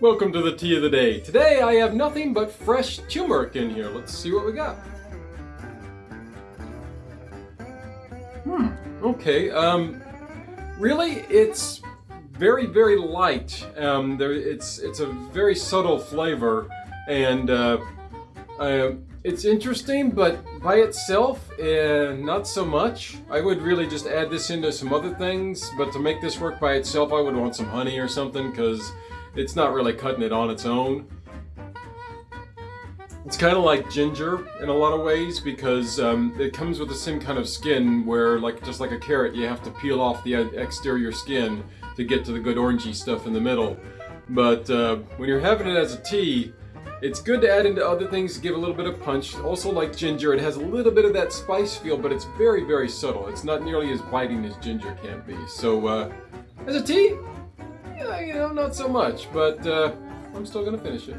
Welcome to the tea of the day. Today I have nothing but fresh turmeric in here. Let's see what we got. Hmm, okay, um, really it's very, very light. Um, there, it's, it's a very subtle flavor and uh, uh, it's interesting, but by itself, uh, not so much. I would really just add this into some other things, but to make this work by itself, I would want some honey or something because it's not really cutting it on its own. It's kind of like ginger in a lot of ways because um, it comes with the same kind of skin where, like just like a carrot, you have to peel off the exterior skin to get to the good orangey stuff in the middle. But uh, when you're having it as a tea, it's good to add into other things to give a little bit of punch. Also like ginger, it has a little bit of that spice feel, but it's very, very subtle. It's not nearly as biting as ginger can be. So uh, as a tea, you know, not so much, but uh, I'm still gonna finish it.